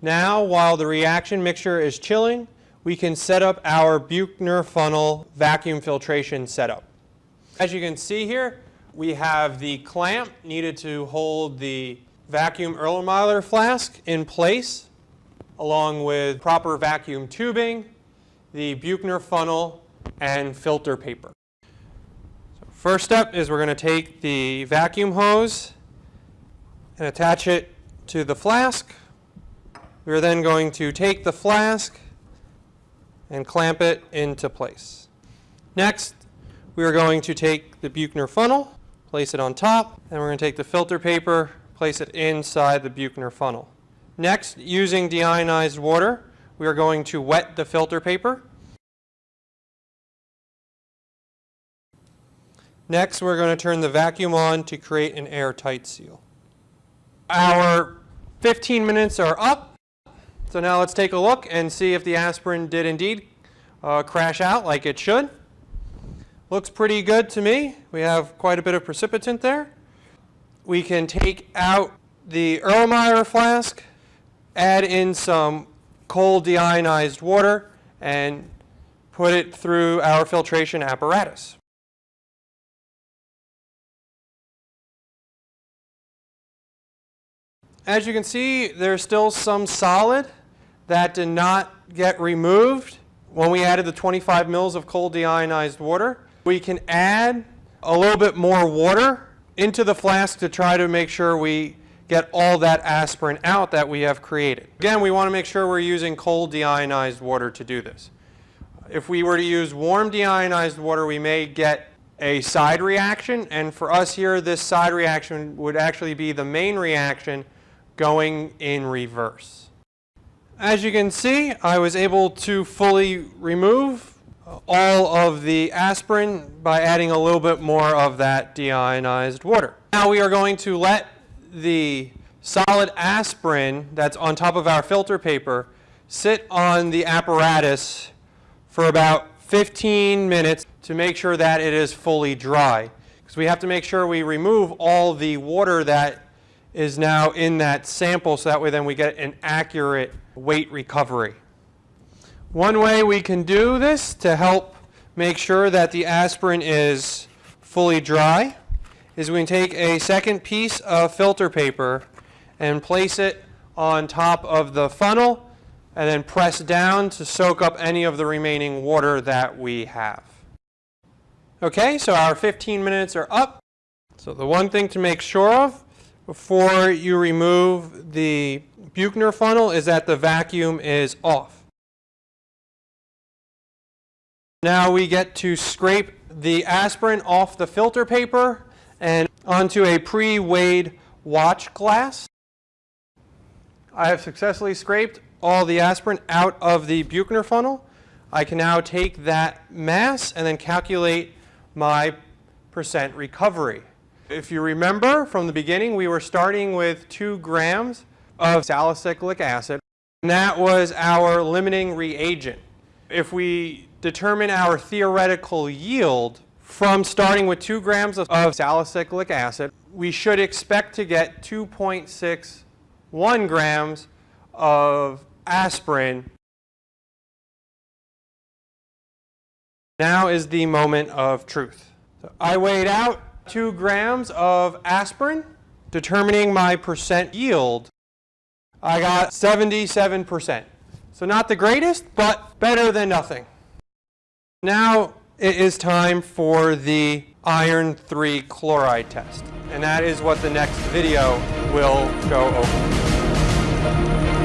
Now, while the reaction mixture is chilling, we can set up our Buchner funnel vacuum filtration setup. As you can see here, we have the clamp needed to hold the vacuum Erlenmeyer flask in place, along with proper vacuum tubing, the Buchner funnel, and filter paper. So first step is we're going to take the vacuum hose and attach it to the flask. We're then going to take the flask and clamp it into place. Next, we are going to take the Buchner funnel, place it on top, and we're going to take the filter paper, place it inside the Buchner funnel. Next, using deionized water, we are going to wet the filter paper. Next, we're going to turn the vacuum on to create an airtight seal. Our 15 minutes are up. So now let's take a look and see if the aspirin did indeed uh, crash out like it should. Looks pretty good to me. We have quite a bit of precipitant there. We can take out the Erlenmeyer flask, add in some cold deionized water, and put it through our filtration apparatus. As you can see, there's still some solid that did not get removed when we added the 25 mils of cold deionized water. We can add a little bit more water into the flask to try to make sure we get all that aspirin out that we have created. Again, we want to make sure we're using cold deionized water to do this. If we were to use warm deionized water, we may get a side reaction, and for us here, this side reaction would actually be the main reaction going in reverse. As you can see, I was able to fully remove all of the aspirin by adding a little bit more of that deionized water. Now we are going to let the solid aspirin that's on top of our filter paper sit on the apparatus for about 15 minutes to make sure that it is fully dry. Because we have to make sure we remove all the water that is now in that sample so that way then we get an accurate weight recovery. One way we can do this to help make sure that the aspirin is fully dry is we can take a second piece of filter paper and place it on top of the funnel and then press down to soak up any of the remaining water that we have. Okay, so our 15 minutes are up. So the one thing to make sure of before you remove the Buchner funnel is that the vacuum is off. Now we get to scrape the aspirin off the filter paper and onto a pre-weighed watch glass. I have successfully scraped all the aspirin out of the Buchner funnel. I can now take that mass and then calculate my percent recovery. If you remember from the beginning, we were starting with 2 grams of salicylic acid. And that was our limiting reagent. If we determine our theoretical yield from starting with 2 grams of, of salicylic acid, we should expect to get 2.61 grams of aspirin. Now is the moment of truth. So I weighed out 2 grams of aspirin, determining my percent yield, I got 77%. So not the greatest, but better than nothing. Now it is time for the iron 3 chloride test. And that is what the next video will go over.